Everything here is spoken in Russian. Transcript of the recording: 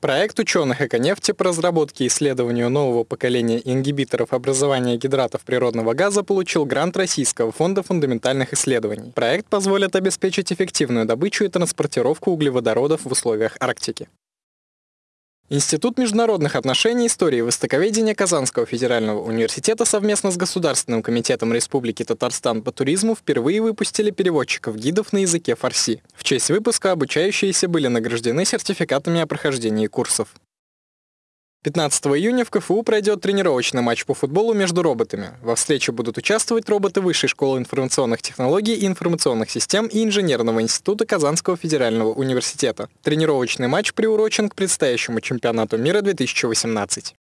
Проект ученых Эконефти по разработке и исследованию нового поколения ингибиторов образования гидратов природного газа получил грант Российского фонда фундаментальных исследований. Проект позволит обеспечить эффективную добычу и транспортировку углеводородов в условиях Арктики. Институт международных отношений, истории и востоковедения Казанского федерального университета совместно с Государственным комитетом Республики Татарстан по туризму впервые выпустили переводчиков-гидов на языке фарси. В честь выпуска обучающиеся были награждены сертификатами о прохождении курсов. 15 июня в КФУ пройдет тренировочный матч по футболу между роботами. Во встрече будут участвовать роботы Высшей школы информационных технологий и информационных систем и Инженерного института Казанского федерального университета. Тренировочный матч приурочен к предстоящему чемпионату мира 2018.